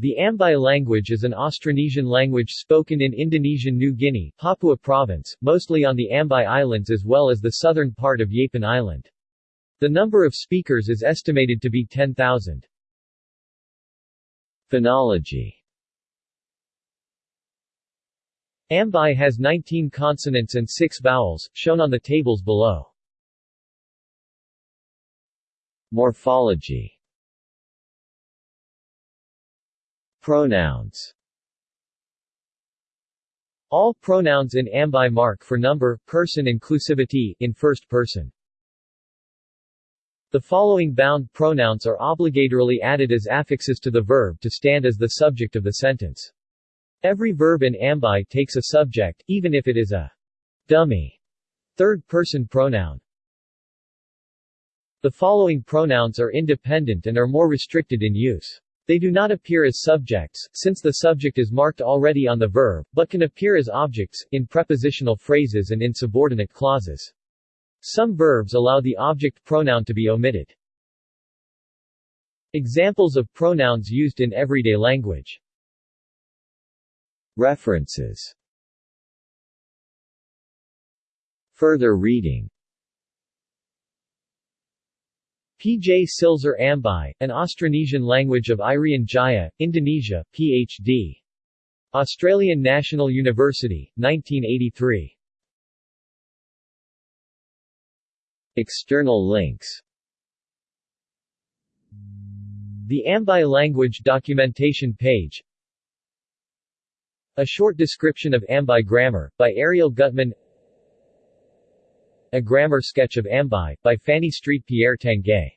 The Ambai language is an Austronesian language spoken in Indonesian New Guinea, Papua Province, mostly on the Ambai Islands as well as the southern part of Yapen Island. The number of speakers is estimated to be 10,000. Phonology Ambai has 19 consonants and 6 vowels, shown on the tables below. Morphology Pronouns All pronouns in Ambai mark for number, person inclusivity, in first person. The following bound pronouns are obligatorily added as affixes to the verb to stand as the subject of the sentence. Every verb in Ambai takes a subject, even if it is a dummy third-person pronoun. The following pronouns are independent and are more restricted in use. They do not appear as subjects, since the subject is marked already on the verb, but can appear as objects, in prepositional phrases and in subordinate clauses. Some verbs allow the object pronoun to be omitted. Examples of pronouns used in everyday language References Further reading P. J. Silzer Ambai, an Austronesian language of Irian Jaya, Indonesia, Ph.D. Australian National University, 1983. External links The Ambai language documentation page A short description of Ambai grammar, by Ariel Gutman a Grammar Sketch of Ambai, by Fanny Street Pierre Tanguay